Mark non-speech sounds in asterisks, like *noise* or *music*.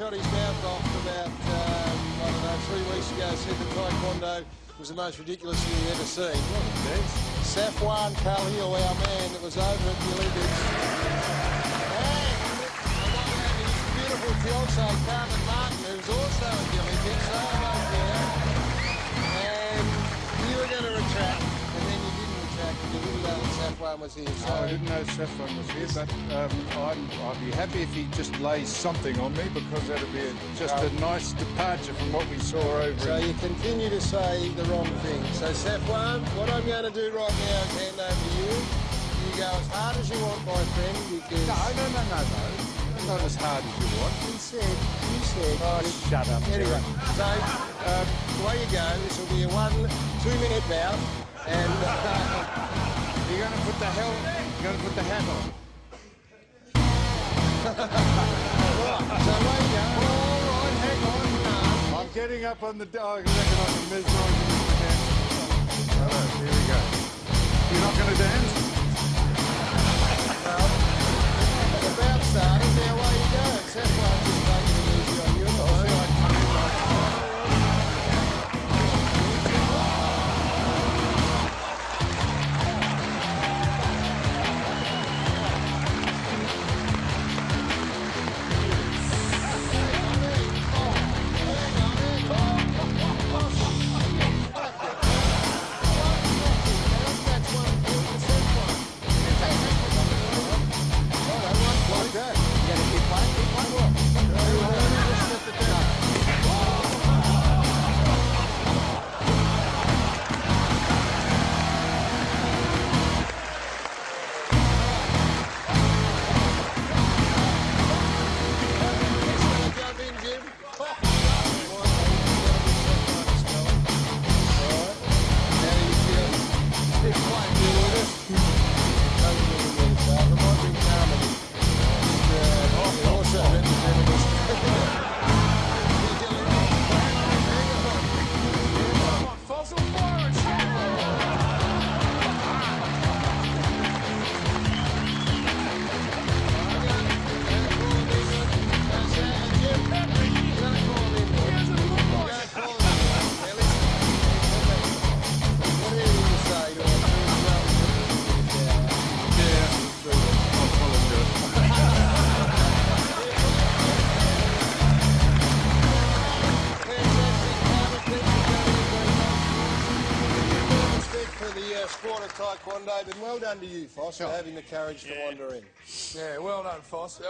shot his mouth off about, um, I don't know, three weeks ago, said that Taekwondo was the most ridiculous thing he'd ever seen. Safwan Khalil, our man that was over at the Olympics. And his beautiful fiancée, Carmen Marton, who's also at the Olympics. Was here. So I didn't know Safwan was here, but um, I'm, I'd be happy if he just lays something on me because that'd be a, just a nice departure from what we saw over So in you continue to say the wrong thing. So Safwan, what I'm going to do right now is hand over to you. You go as hard as you want, my friend, because No, no, no, no, no. Not as hard as you want. he said, you said. Oh, shut up. Anyway, so um, away you go. This will be a one, two-minute bout, and uh, *laughs* You're to put the hell, you're to put the hat on. All right, *laughs* hang on. I'm getting up on the, oh, I reckon I the dance. All right, here we go. You're not to dance? Taekwondo, but well done to you, Foss, for having the courage to wander in. Yeah, well done, Foss.